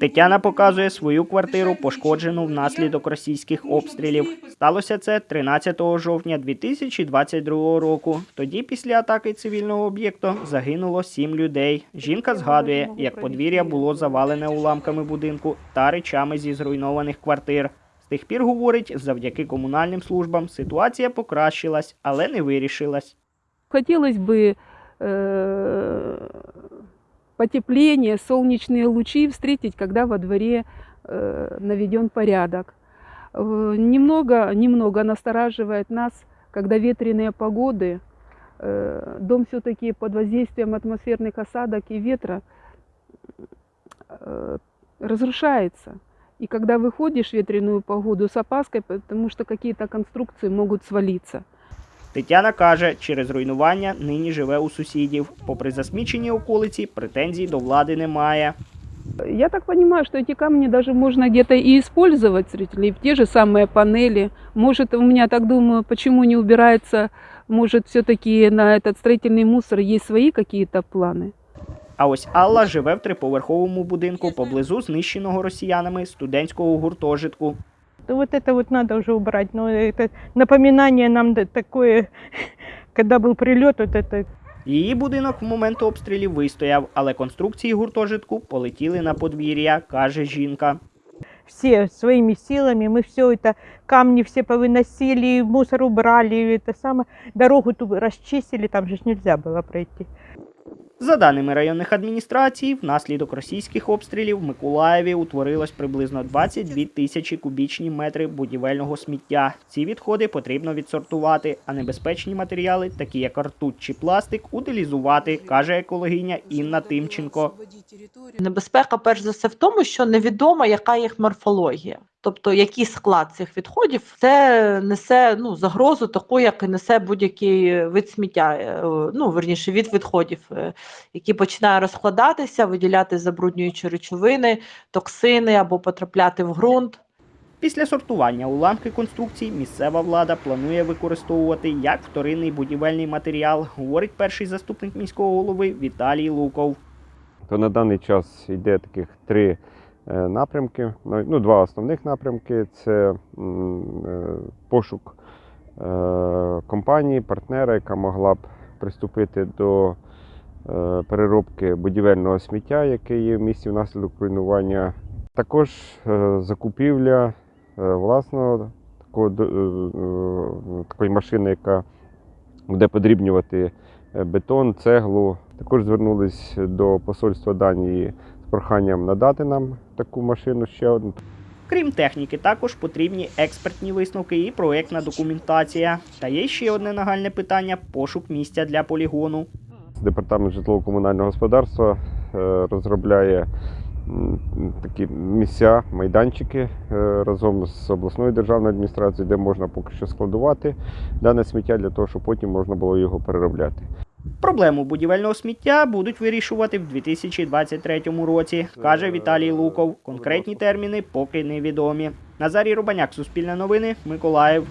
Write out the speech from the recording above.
Тетяна показує свою квартиру, пошкоджену внаслідок російських обстрілів. Сталося це 13 жовтня 2022 року. Тоді, після атаки цивільного об'єкту, загинуло сім людей. Жінка згадує, як подвір'я було завалене уламками будинку та речами зі зруйнованих квартир. З тих пір говорить, завдяки комунальним службам ситуація покращилась, але не вирішилась. Хотелось бы э, потепление, солнечные лучи встретить, когда во дворе э, наведен порядок. Э, Немного, немного настораживает нас, когда ветреные погоды, э, дом все-таки под воздействием атмосферных осадок и ветра разрушается. И когда выходишь в ветреную погоду с опаской, потому что какие-то конструкции могут свалиться. Тетяна каже, через руйнування нині живе у сусідів. Попри засмічені околиці, претензій до влади немає. Я так понимаю, что эти камни даже можно где-то и использовать, зрители, в те же самые панели. Может, у меня так думаю, почему не убирается, может, все-таки на этот строительный мусор есть свои какие-то планы? А ось Алла живе в триповерховому будинку поблизу знищеного росіянами студентського гуртожитку. Да вот это вот надо уже убрать. Но это напоминание нам да- такое, когда был прилет, вот это Її будинок в момент обстрілів вистояв, але конструкції гуртожитку полетіли на подвір'я, каже жінка. все своими силами, мы все это, камни все повыносили, мусор убрали, это самое, дорогу ту расчистили, там же ж нельзя было пройти. За даними районних адміністрацій, внаслідок російських обстрілів в Миколаєві утворилось приблизно 22 тисячі кубічні метри будівельного сміття. Ці відходи потрібно відсортувати, а небезпечні матеріали, такі як ртуть чи пластик, утилізувати, каже екологиня Інна Тимченко. Небезпека, перш за все, в тому, що невідомо, яка їх морфологія. Тобто, який склад цих відходів, це несе ну, загрозу таку, як і несе будь-який вид сміття, е, ну, верніше, від відходів, е, який починає розкладатися, виділяти забруднюючі речовини, токсини або потрапляти в ґрунт. Після сортування уламки конструкцій місцева влада планує використовувати як вторинний будівельний матеріал, говорить перший заступник міського голови Віталій Луков. то на даний час йде таких три напрямки. Ну, ну, два основних напрямки це е, пошук е, компанії, партнера, яка могла б приступити до е, переробки будівельного сміття, яке є в місті внаслідок руйнування. Також е, закупівля е, власного е, е, такої машини, яка буде подрібнювати е, бетон, цеглу. Також звернулись до посольства Данії проханням надати нам таку машину ще одну. Крім техніки, також потрібні експертні висновки і проектна документація. Та є ще одне нагальне питання пошук місця для полігону. Департамент житлово-комунального господарства е, розробляє такі місця, майданчики е, разом з обласною державною адміністрацією, де можна поки що складувати дане сміття для того, щоб потім можна було його переробляти. Проблему будівельного сміття будуть вирішувати в 2023 році, каже Віталій Луков. Конкретні терміни поки невідомі. Назарій Рубаняк, Суспільне новини, Миколаїв.